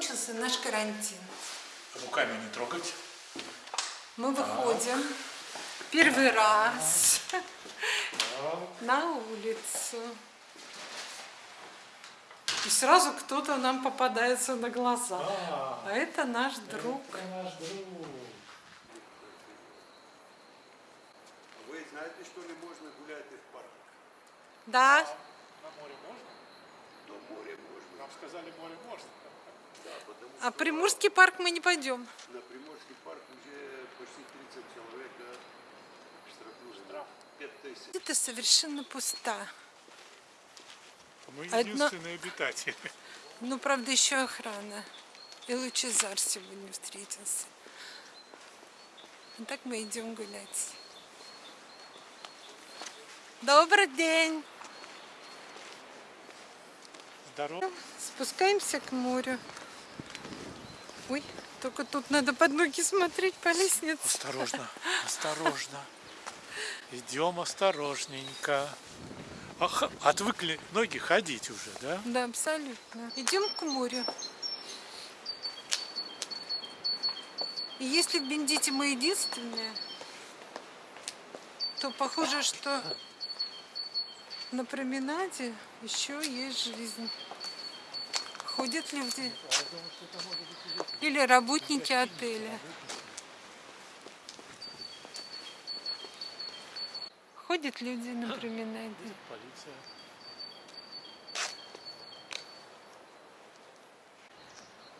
закончился наш карантин. Руками не трогать. Мы выходим первый раз на улицу. И сразу кто-то нам попадается на глаза. А, А это наш друг. это наш друг. Вы знаете, что не можно гулять в парках? Да, На море можно? Но море можно. Нам сказали, море можно. А Приморский парк мы не пойдем. на Приморский парк уже почти 30 человек да, штрафнули. 5 тысяч. Это совершенно пуста. Мы единственные обитатели. Ну, правда, еще охрана. И Лучезар сегодня встретился. А так мы идем гулять. Добрый день! Здорово. Спускаемся к морю. Ой, только тут надо под ноги смотреть по лестнице. Осторожно, осторожно. Идем осторожненько. Ах, отвыкли ноги ходить уже, да? Да, абсолютно. Идем к морю. И если в Бендите мы единственные, то похоже, что на променаде еще есть жизнь. Ходят люди. Или работники отеля. Ходят люди на променаде. Полиция.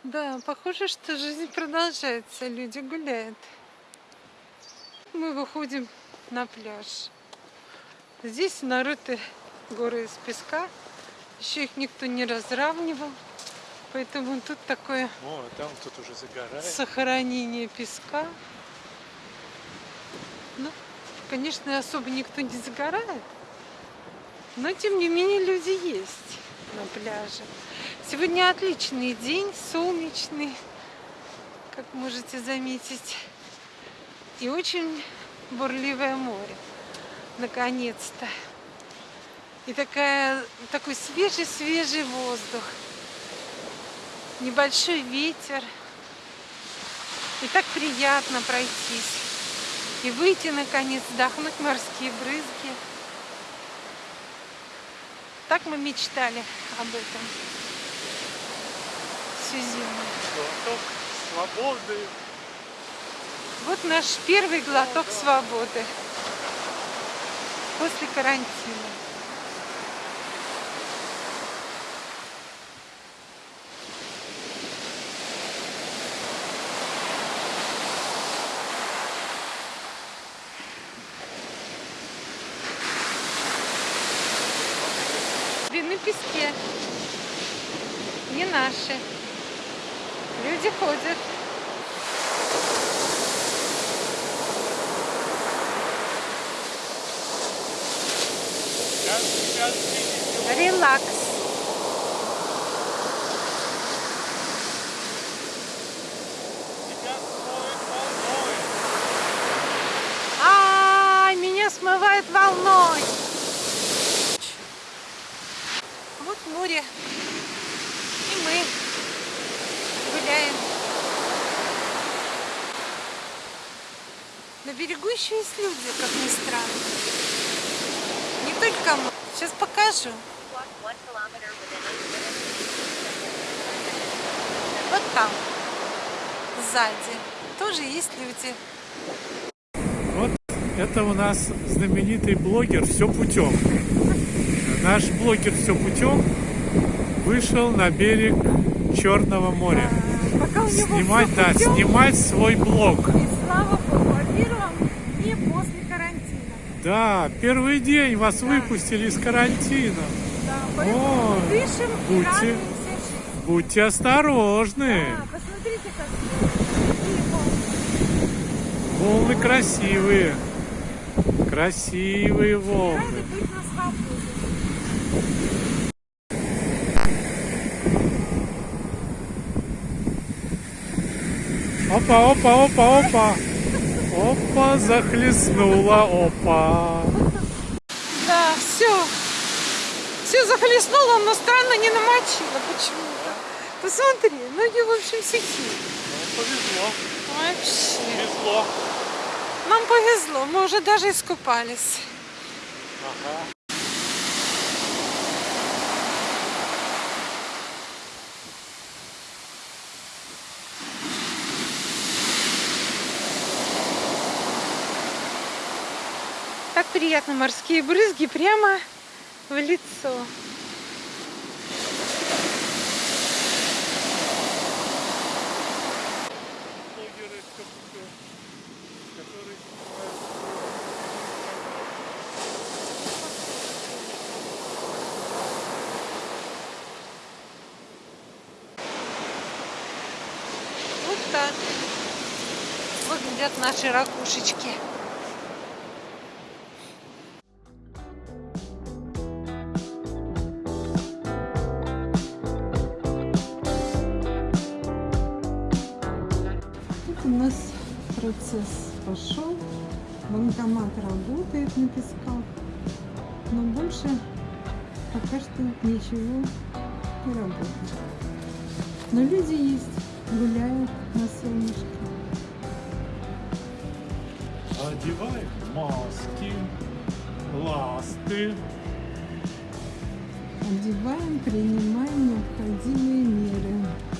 Да, похоже, что жизнь продолжается, люди гуляют. Мы выходим на пляж. Здесь нарыты горы из песка. Еще их никто не разравнивал. Поэтому тут такое О, а там тут уже загорает. сохранение песка. Ну, конечно, особо никто не загорает. Но, тем не менее, люди есть на пляже. Сегодня отличный день, солнечный, как можете заметить. И очень бурливое море. Наконец-то. И такая, такой свежий-свежий воздух. Небольшой ветер. И так приятно пройтись. И выйти, наконец, вдохнуть морские брызги. Так мы мечтали об этом всю зиму. Глоток свободы. Вот наш первый глоток свободы после карантина. Песке. Не наши. Люди ходят. Релакс. Смоет волной. А, меня смывает волной. Вот море. И мы гуляем. На берегу еще есть люди, как ни странно. Не только мы. Сейчас покажу. Вот там, сзади, тоже есть люди. Вот это у нас знаменитый блогер «Все путем». Наш блогер «Все путем» вышел на берег Черного моря. Пока у него Снимать, да, путём, снимать свой блог. И слава богу, о дне после карантина. Да, первый день вас выпустили из карантина. Да, Ой, дышим будьте-. Будьте осторожны. Да, посмотрите, как. Волны красивые. Красивые Рады волны. быть на свободе. Опа, опа, опа, опа. Опа, захлестнула, опа. Да, все. Все захлестнуло, но странно не намочило почему-то. Посмотри, ноги, в общем, сухие. Ну, повезло. Вообще. Повезло. Нам повезло, мы уже даже искупались. Ага. Так приятно, морские брызги прямо в лицо. Вот так выглядят наши ракушечки. Процесс пошел. Банкомат работает на песках. Но больше пока что ничего не работает. Но люди есть, гуляют на солнышке. одевают маски, ласты. Одеваем, принимаем необходимые меры.